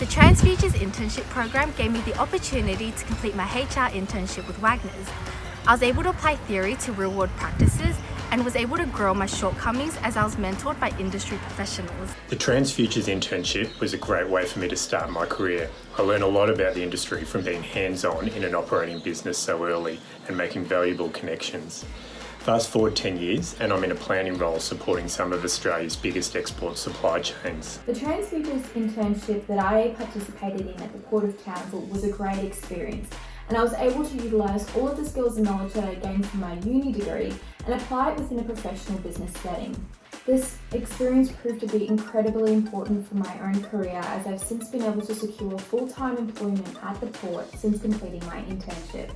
The TransFutures internship program gave me the opportunity to complete my HR internship with Wagner's. I was able to apply theory to real world practices and was able to grow my shortcomings as I was mentored by industry professionals. The TransFutures internship was a great way for me to start my career. I learned a lot about the industry from being hands-on in an operating business so early and making valuable connections. Fast forward 10 years and I'm in a planning role supporting some of Australia's biggest export supply chains. The TransFutures internship that I participated in at the Port of Townsville was a great experience and I was able to utilise all of the skills and knowledge that I gained from my uni degree and apply it within a professional business setting. This experience proved to be incredibly important for my own career as I've since been able to secure full-time employment at the port since completing my internship.